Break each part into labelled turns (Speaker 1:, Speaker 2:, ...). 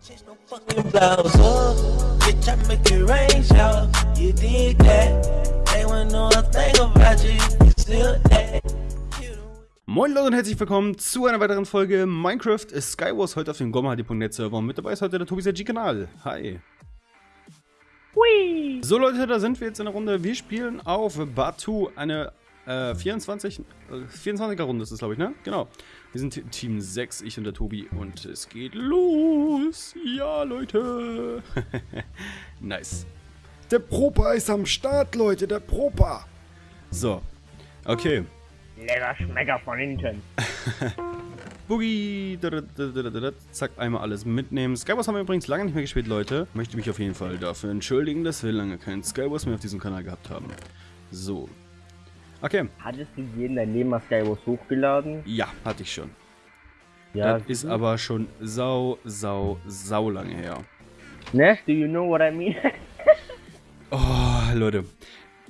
Speaker 1: Change no fucking blouse up. Bitch, I make it rain shower. You did that. Ain't want know a thing about you. You still that.
Speaker 2: Moin Leute und herzlich willkommen zu einer weiteren Folge Minecraft Skywars heute auf dem GomHD.net Server. Und mit dabei ist heute der Tobi Kanal. Hi.
Speaker 3: Hui.
Speaker 2: So Leute, da sind wir jetzt in der Runde. Wir spielen auf Batu eine äh, 24, äh, 24er Runde ist es glaube ich, ne? Genau. Wir sind Team 6, ich und der Tobi und es geht los. Ja, Leute. nice. Der Propa ist am Start, Leute, der Propa. So. Okay.
Speaker 3: Lecker Schmecker von hinten.
Speaker 2: Boogie. Zack, einmal alles mitnehmen. Skywars haben wir übrigens lange nicht mehr gespielt, Leute. Möchte mich auf jeden Fall dafür entschuldigen, dass wir lange keinen Skywars mehr auf diesem Kanal gehabt haben. So. Okay.
Speaker 3: Hattest du jeden dein Leben mal Skywars hochgeladen?
Speaker 2: Ja, hatte ich schon.
Speaker 3: Ja.
Speaker 2: das ist aber schon sau, sau, sau lange her.
Speaker 3: Ne? Do you know what I mean?
Speaker 2: Oh, Leute.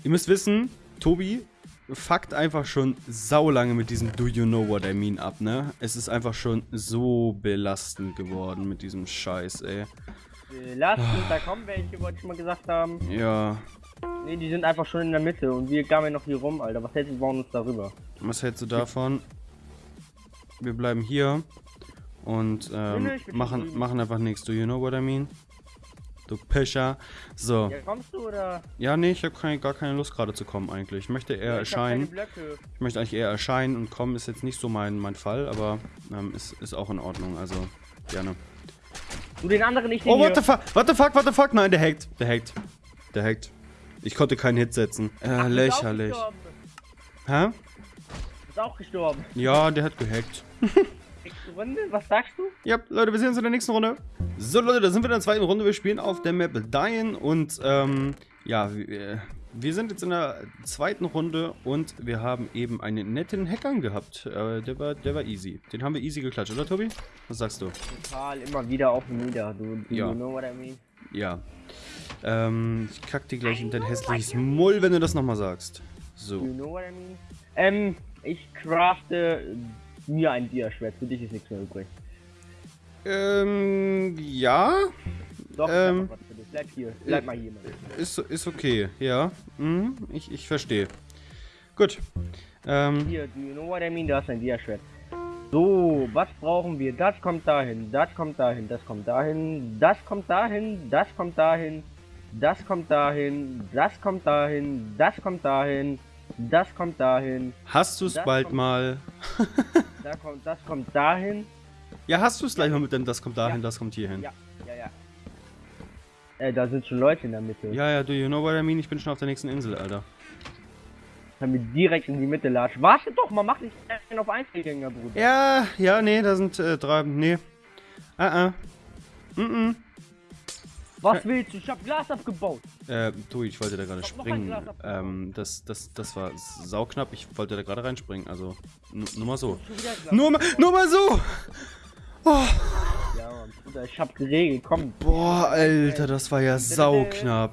Speaker 2: Ihr müsst wissen, Tobi fuckt einfach schon sau lange mit diesem Do You Know What I Mean ab, ne? Es ist einfach schon so belastend geworden mit diesem Scheiß, ey.
Speaker 3: Belastend, da kommen welche, wollte ich mal gesagt haben.
Speaker 2: Ja,
Speaker 3: Ne, die sind einfach schon in der Mitte und wir gammeln noch hier rum, Alter. Was hältst du, bauen uns darüber?
Speaker 2: was hältst du davon? Wir bleiben hier und ähm,
Speaker 3: Nee, nee, schon
Speaker 2: machen, machen einfach nichts. Do you know what I mean? Du Pischer. So.
Speaker 3: Ja, kommst du oder?
Speaker 2: Ja, nee, ich habe keine, gar keine Lust gerade zu kommen eigentlich. Ich möchte eher
Speaker 3: Ja, ich
Speaker 2: erscheinen. Ich möchte eigentlich eher erscheinen und kommen ist jetzt nicht so mein, mein Fall, aber ähm, ist, ist auch in Ordnung. Also, gerne.
Speaker 3: Du den anderen nicht den
Speaker 2: Oh, what the fuck? What the fuck? What the fuck? Nein, der hackt. Der hackt. Der hackt. Ich konnte keinen Hit setzen. Äh,
Speaker 3: Ach, du
Speaker 2: lächerlich. Hä?
Speaker 3: Du bist auch gestorben.
Speaker 2: Ja, der hat gehackt.
Speaker 3: Nächste Runde, was sagst du?
Speaker 2: Ja, Leute, wir sehen uns in der nächsten Runde. So, Leute, da sind wir in der zweiten Runde. Wir spielen auf der Map Dying und, ähm, ja, wir, wir sind jetzt in der zweiten Runde und wir haben eben einen netten Hackern gehabt. Äh, der war, der war easy. Den haben wir easy geklatscht, oder, Tobi? Was sagst du?
Speaker 3: Total, immer wieder auf und nieder. Du, do
Speaker 2: Ja.
Speaker 3: you know what I mean?
Speaker 2: Ja. Ähm, ich kack dir gleich in dein hässliches Mull, wenn du das nochmal sagst.
Speaker 3: Do you
Speaker 2: So.
Speaker 3: know what I mean? Ähm, ich crafte mir ein Dia-Schwert. Für dich ist nichts mehr übrig.
Speaker 2: Ähm, ja.
Speaker 3: Doch,
Speaker 2: Ähm,
Speaker 3: was für dich. Bleib hier. Bleib mal hier.
Speaker 2: Ist, ist okay, ja. Mhm, ich, ich verstehe. Gut. Ähm,
Speaker 3: Hier, do you know what I mean? Da ist ein Dia-Schwert. So, was brauchen wir? Das kommt dahin, das kommt dahin, das kommt dahin, das kommt dahin, das kommt dahin, das kommt dahin, das kommt dahin, das kommt dahin, das kommt dahin,
Speaker 2: hast du es
Speaker 3: Das
Speaker 2: bald
Speaker 3: kommt-
Speaker 2: mal?
Speaker 3: da kommt, das kommt dahin.
Speaker 2: Ja, hast du es gleich mal mit dem, das kommt dahin,
Speaker 3: Ja.
Speaker 2: das kommt hierhin.
Speaker 3: Ja, ja, ja. Äh, da sind schon Leute in der Mitte.
Speaker 2: Ja, ja, do you know what I mean? Ich bin schon auf der nächsten Insel, Alter.
Speaker 3: Wir direkt in die Mitte latschen. Warte doch mal, mach dich einen auf Einzelgänger, Bruder.
Speaker 2: Ja, ja, nee, da sind äh, drei, nee. Ah, ah. Mhm,
Speaker 3: Was willst du? Ich hab Glas abgebaut.
Speaker 2: Äh, du, ich wollte da gerade springen. Ähm, das, das, das war sauknapp. Ich wollte da gerade reinspringen. Also, nu- nur mal so. Nur mal, nur mal so!
Speaker 3: Ja, Mann, Bruder, ich hab geregelt. Komm,
Speaker 2: Boah, Alter, das war ja sauknapp.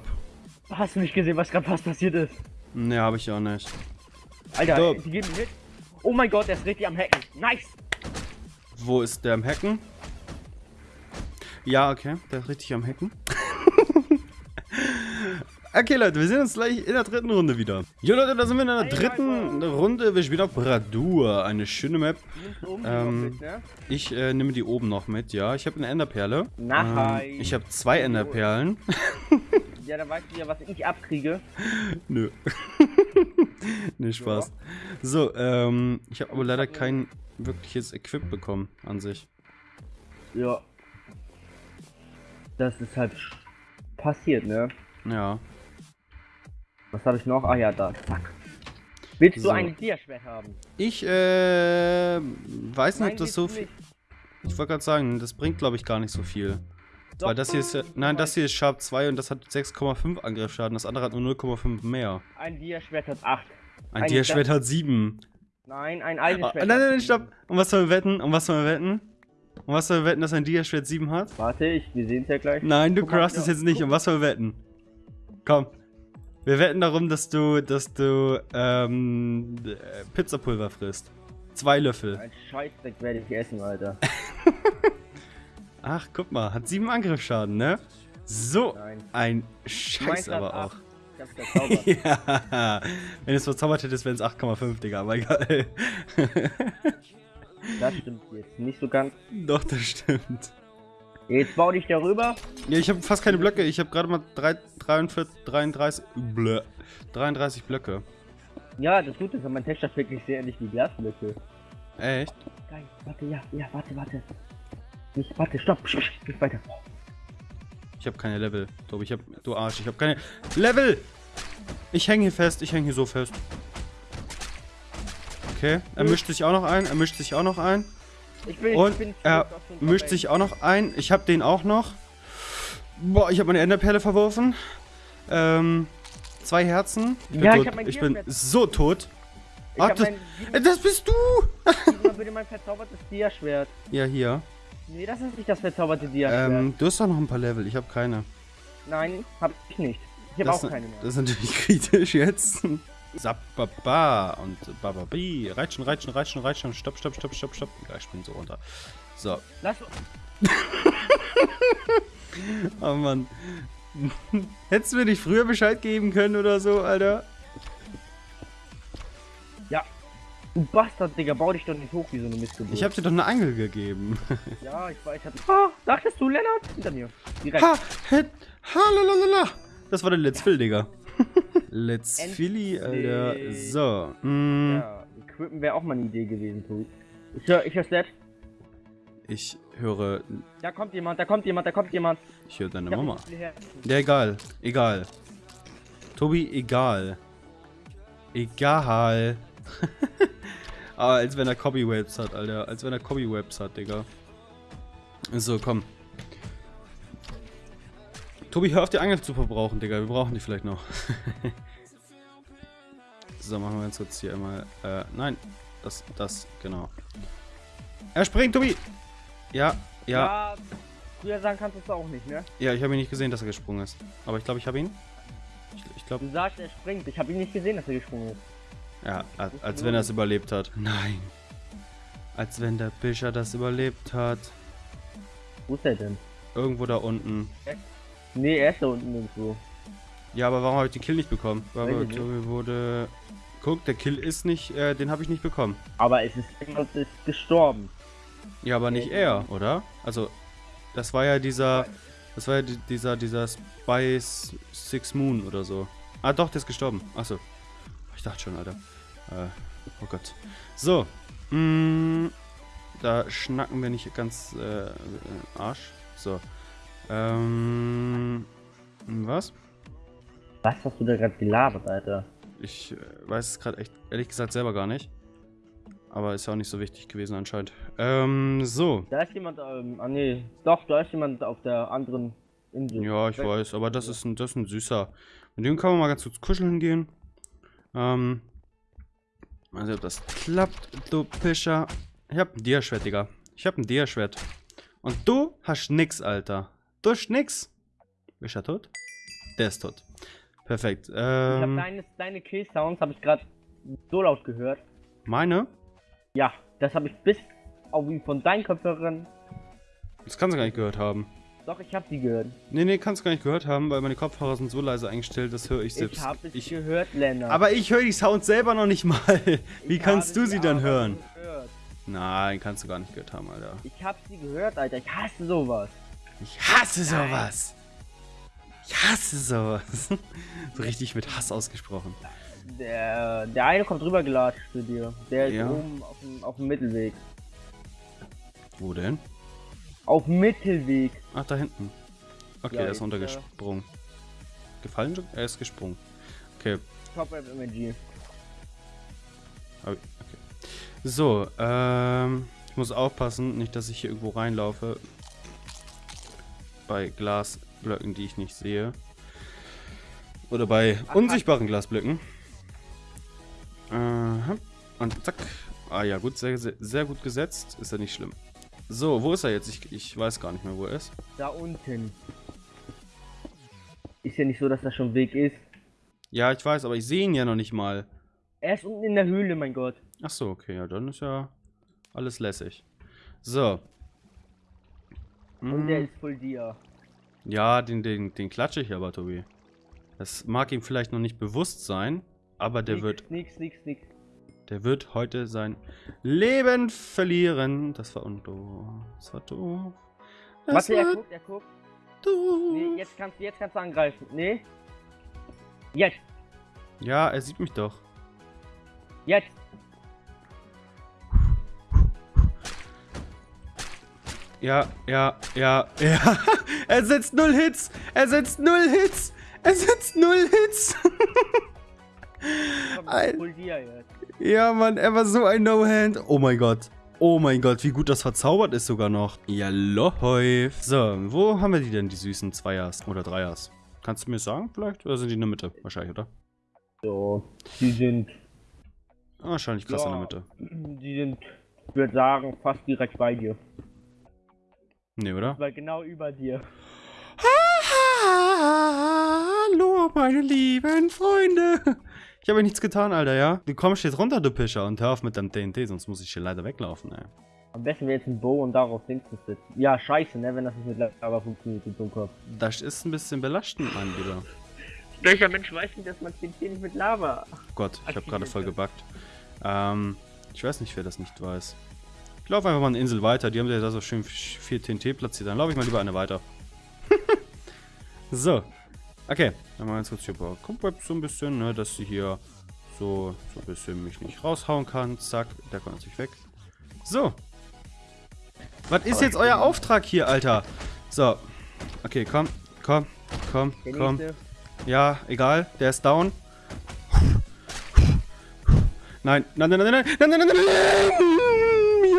Speaker 3: hast du nicht gesehen, was gerade fast passiert ist?
Speaker 2: Nee, hab ich auch nicht.
Speaker 3: Alter,
Speaker 2: So.
Speaker 3: die geben Hit. Oh mein Gott, der ist richtig am Hacken. Nice.
Speaker 2: Wo ist der am Hacken? Ja, okay, der ist richtig am Hacken. okay, Leute, wir sehen uns gleich in der dritten Runde wieder. Jo, Leute, da sind wir in der dritten Runde. Wir spielen auf Bradur, eine schöne Map. Ähm,
Speaker 3: ne?
Speaker 2: Ich äh, nehme die oben noch mit, ja. Ich habe eine Enderperle. Ähm, ich habe zwei Enderperlen.
Speaker 3: Ja, dann weißt du ja, was ich abkriege.
Speaker 2: Nö. nee, Spaß. So, ähm, ich habe aber leider kein wirkliches Equip bekommen an sich.
Speaker 3: Ja. Das ist halt passiert, ne?
Speaker 2: Ja.
Speaker 3: Was habe ich noch? Ah ja, da. Zack. Willst
Speaker 2: So.
Speaker 3: du ein Dia-Schwert haben?
Speaker 2: Ich, äh, weiß nicht, ob das so viel. Ich wollte gerade sagen, das bringt, glaube ich, gar nicht so viel.
Speaker 3: Doch.
Speaker 2: Weil das hier ist, nein, das hier ist Sharp 2 und das hat 6,5 Angriffsschaden. Das andere hat nur 0,5 mehr.
Speaker 3: Ein Dia-Schwert hat 8.
Speaker 2: Ein
Speaker 3: Ein
Speaker 2: Dia-Schwert hat 7.
Speaker 3: Nein, ein
Speaker 2: Ah,
Speaker 3: Eisenschwert.
Speaker 2: nein, nein,
Speaker 3: hat
Speaker 2: nein,
Speaker 3: sieben.
Speaker 2: stopp. Und was sollen wir wetten? Und was sollen wir wetten? Und was sollen wir wetten, dass ein Dia-Schwert 7 hat?
Speaker 3: Warte, ich, wir sehen es ja gleich.
Speaker 2: Nein, du craftest
Speaker 3: ja.
Speaker 2: jetzt nicht. Und was sollen wir wetten? Komm. Wir wetten darum, dass du, dass du, ähm, äh, Pizzapulver frisst. Zwei Löffel.
Speaker 3: Ein Scheißdreck werde ich essen, Alter.
Speaker 2: Ach, guck mal, hat sieben Angriffsschaden, ne? So
Speaker 3: Nein.
Speaker 2: ein Scheiß aber auch.
Speaker 3: Ich hab's verzaubert.
Speaker 2: ja, wenn es verzaubert hättest, wären es 8,5, Digga, aber egal.
Speaker 3: das stimmt jetzt nicht so ganz.
Speaker 2: Doch, das stimmt.
Speaker 3: Jetzt bau dich darüber.
Speaker 2: Ja, ich habe fast keine Blöcke. Ich habe gerade mal 3, 43, 33, blö, 33 Blöcke.
Speaker 3: Ja, das Gute ist, mein Texture ist wirklich sehr ähnlich wie Glasblöcke.
Speaker 2: Echt?
Speaker 3: Geil, warte, ja, ja, warte, warte. Nicht, warte, stopp, nicht weiter.
Speaker 2: Ich habe keine Level. Tobi, ich habe, du Arsch, ich habe keine Level. Ich hänge hier fest, ich hänge hier so fest. Okay, er mischt sich auch noch ein, er mischt sich auch noch ein.
Speaker 3: Ich bin,
Speaker 2: Und
Speaker 3: ich bin
Speaker 2: er mischt sich auch noch ein. Ich habe den auch noch. Boah, ich habe meine Enderperle verworfen. Ähm, zwei Herzen. Ich bin,
Speaker 3: Ja, ich
Speaker 2: tot.
Speaker 3: hab mein
Speaker 2: ich bin so tot.
Speaker 3: Ich
Speaker 2: Ach,
Speaker 3: hab
Speaker 2: das,
Speaker 3: mein,
Speaker 2: das bist du!
Speaker 3: gib mal bitte mein verzaubertes Diaschwert.
Speaker 2: Ja, hier.
Speaker 3: Nee, das ist nicht das verzauberte Diaschwert.
Speaker 2: Ähm, du hast doch noch ein paar Level. Ich habe keine.
Speaker 3: Nein, hab ich nicht. Ich hab
Speaker 2: Das,
Speaker 3: auch keine mehr.
Speaker 2: das ist natürlich kritisch jetzt. Sababa und Bababi. Reitschen, reitschen, reitschen, reitschen. Stopp, stopp, stopp, stopp, stopp. Ja, ich spring so runter. So.
Speaker 3: Lass,
Speaker 2: Oh Mann. Hättest du mir nicht früher Bescheid geben können oder so, Alter?
Speaker 3: ja. Du Bastard, Digga, bau dich doch nicht hoch wie so eine Missgeburt.
Speaker 2: Ich hab dir doch eine Angel gegeben.
Speaker 3: Ja, ich weiß, ich hab... Ah, dachtest du, Lennart? Hinter mir. Direkt.
Speaker 2: Ha, het, ha, lalalala. Das war der Let's Fill, Digga. Let's Philly, Alter. So. Mm,
Speaker 3: Ja, Equippen wäre auch mal eine Idee gewesen, Tobi. Ich hör, ich hör Slat.
Speaker 2: Ich höre,
Speaker 3: Da kommt jemand, da kommt jemand, da kommt jemand.
Speaker 2: ich höre deine
Speaker 3: Ich
Speaker 2: Mama. Ja, egal. Egal. Tobi, egal. Egal. Aber als wenn er Copywebs hat, Alter. Als wenn er Copywebs hat, Digga. So, komm. Tobi, hör auf die Angel zu verbrauchen, Digga. Wir brauchen die vielleicht noch. so, machen wir uns jetzt hier einmal. Äh, nein. Das, das, genau. Er springt, Tobi! Ja, ja.
Speaker 3: Ja, früher sagen kannst du es auch nicht, ne?
Speaker 2: Ja, ich habe ihn nicht gesehen, dass er gesprungen ist. Aber ich glaube, ich habe ihn. Ich, ich glaube,
Speaker 3: Du sagst, er springt. Ich habe ihn nicht gesehen, dass er gesprungen ist.
Speaker 2: ja, als, als wenn er es überlebt hat. Nein. Als wenn der Bischer das überlebt hat.
Speaker 3: Wo ist er denn?
Speaker 2: Irgendwo da unten.
Speaker 3: Nee, er ist da unten irgendwo.
Speaker 2: Ja, aber warum habe ich den Kill nicht bekommen? Weil
Speaker 3: Weiß ich nicht.
Speaker 2: Wurde... Guck, der Kill ist nicht... Äh, den habe ich nicht bekommen.
Speaker 3: Aber es ist jemand ist gestorben.
Speaker 2: Ja, aber nicht er, oder? Also, das war ja dieser... Das war ja di- dieser, dieser Spice Six Moon oder so. Ah, doch, der ist gestorben. Achso. Ich dachte schon, Alter. Äh, oh Gott. So. Mm, da schnacken wir nicht ganz äh, äh, Arsch. So. Ähm, was?
Speaker 3: Was hast du da gerade gelabert, Alter?
Speaker 2: Ich äh, weiß es gerade echt, ehrlich gesagt, selber gar nicht. Aber ist ja auch nicht so wichtig gewesen anscheinend. Ähm, so.
Speaker 3: Da ist jemand, ähm, ah nee, doch, da ist jemand auf der anderen Insel.
Speaker 2: Ja, ich weiß, aber das ist ein, das ist ein süßer. Mit dem kann man mal ganz kurz kuscheln gehen. Ähm. Mal sehen, ob das klappt, du Pischer. Ich hab ein Diaschwert, Digga. Ich hab ein Diaschwert. Und du hast nix, Alter. Du hast nix. Ist er tot? Der ist tot. Perfekt.
Speaker 3: Ich hab
Speaker 2: Ähm,
Speaker 3: deine, deine Kill-Sounds habe ich gerade so laut gehört.
Speaker 2: meine?
Speaker 3: Ja, das habe ich bis auf wie von deinen Kopfhörern.
Speaker 2: Das kannst du gar nicht gehört haben.
Speaker 3: Doch, ich habe sie gehört.
Speaker 2: Nee, nee, kannst du gar nicht gehört haben, weil meine Kopfhörer sind so leise eingestellt, das höre ich selbst.
Speaker 3: ich habe es
Speaker 2: ich,
Speaker 3: gehört, Lennart.
Speaker 2: aber ich höre die Sounds selber noch nicht mal. Wie
Speaker 3: Ich
Speaker 2: kannst du sie dann hören?
Speaker 3: Gehört.
Speaker 2: Nein, kannst du gar nicht gehört haben, Alter.
Speaker 3: Ich habe sie gehört, Alter. Ich hasse sowas.
Speaker 2: Ich hasse sowas. Ich hasse sowas. so richtig mit Hass ausgesprochen.
Speaker 3: Der, der eine kommt rüber gelatscht zu dir. Der ist
Speaker 2: Ja.
Speaker 3: oben auf dem, auf dem Mittelweg.
Speaker 2: Wo denn?
Speaker 3: Auf dem Mittelweg.
Speaker 2: Ach, da hinten. Okay,
Speaker 3: Ja,
Speaker 2: er ist runtergesprungen. Gefallen? Er ist gesprungen. Okay,
Speaker 3: Top
Speaker 2: ich- okay. So, ähm, ich muss aufpassen, nicht, dass ich hier irgendwo reinlaufe. Bei Glasblöcken, die ich nicht sehe. Oder bei
Speaker 3: Ach,
Speaker 2: unsichtbaren Glasblöcken. Aha. Und zack. Ah ja, gut, sehr, sehr, sehr gut gesetzt. Ist ja nicht schlimm. So, wo ist er jetzt? Ich, ich weiß gar nicht mehr, wo er ist.
Speaker 3: Da unten. Ist ja nicht so, dass das schon Weg ist.
Speaker 2: Ja, ich weiß, aber ich sehe ihn ja noch nicht mal.
Speaker 3: Er ist unten in der Höhle, mein Gott.
Speaker 2: Ach so, okay, ja, dann ist ja alles lässig. So.
Speaker 3: Und der
Speaker 2: Mm,
Speaker 3: ist voll dir.
Speaker 2: Ja, den, den, den klatsche ich aber, Tobi. Das mag ihm vielleicht noch nicht bewusst sein, aber der
Speaker 3: nix,
Speaker 2: wird,
Speaker 3: Nix, nix, nix.
Speaker 2: der wird heute sein Leben verlieren. Das war undo. Das war doof. Das
Speaker 3: Warte, er guckt, er guckt.
Speaker 2: doof.
Speaker 3: Nee, jetzt kannst, jetzt kannst du angreifen. Nee. Jetzt,
Speaker 2: Ja, er sieht mich doch.
Speaker 3: jetzt.
Speaker 2: Ja, ja, ja, ja. er setzt null Hits. Er setzt null Hits. Er setzt null Hits.
Speaker 3: Komm,
Speaker 2: ja, Mann, er war so ein No-Hand. Oh mein Gott. Oh mein Gott, wie gut das verzaubert ist sogar noch. Ja, läuft. So, wo haben wir die denn, die süßen Zweiers oder Dreiers? Kannst du mir sagen vielleicht? Oder sind die in der Mitte? Wahrscheinlich, oder?
Speaker 3: So, die sind,
Speaker 2: Ah, Wahrscheinlich krass in der
Speaker 3: Ja.
Speaker 2: Mitte.
Speaker 3: die sind, ich würde sagen, fast direkt bei dir.
Speaker 2: Nee, oder?
Speaker 3: Weil genau über dir.
Speaker 2: Hallo, meine lieben Freunde. Ich habe nichts getan, Alter, ja? Du kommst jetzt runter, du Pischer, und hör auf mit deinem TNT, sonst muss ich hier leider weglaufen, ey.
Speaker 3: Am besten wäre jetzt ein Bow und darauf links sitzen. Ja, scheiße, ne, wenn das nicht mit Lava funktioniert, du Dummkopf.
Speaker 2: Das ist ein bisschen belastend, mein Lieber.
Speaker 3: Welcher Mensch weiß nicht, dass man TNT nicht mit Lava...
Speaker 2: Oh Gott, ich habe gerade voll gebackt. Ähm, ich weiß nicht, wer das nicht weiß. Ich laufe einfach mal eine Insel weiter. Die haben ja da so schön viel TNT platziert. Dann laufe ich mal lieber eine weiter. so. Okay, dann machen wir jetzt kurz hier ein paar Cobwebs so ein bisschen, ne, dass sie hier so, so ein bisschen mich nicht raushauen kann. Zack, der kommt natürlich weg. So. Was ist jetzt euer Auftrag hier, Alter? So. Okay, komm, komm, komm, komm. Ja, egal, der ist down. Nein, nein, nein, nein, nein, nein, nein, nein, nein,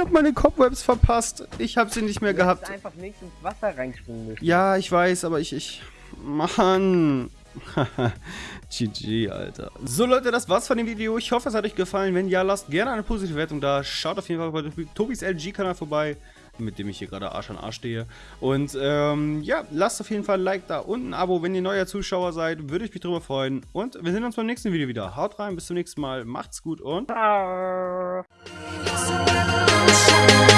Speaker 2: hab meine Cobwebs verpasst. Ich hab sie nicht mehr
Speaker 3: Du
Speaker 2: gehabt.
Speaker 3: einfach links ins Wasser reinspringen müssen.
Speaker 2: Ja, ich weiß, aber ich, ich, Mann. GG, Alter. So, Leute, das war's von dem Video. Ich hoffe, es hat euch gefallen. Wenn ja, lasst gerne eine positive Wertung da. Schaut auf jeden Fall bei Tobis LG-Kanal vorbei, mit dem ich hier gerade Arsch an Arsch stehe. Und, ähm, ja, lasst auf jeden Fall ein Like da und ein Abo, wenn ihr neuer Zuschauer seid. Würde ich mich drüber freuen. Und wir sehen uns beim nächsten Video wieder. Haut rein, bis zum nächsten Mal. Macht's gut und...
Speaker 3: Ah.
Speaker 4: Sunshine.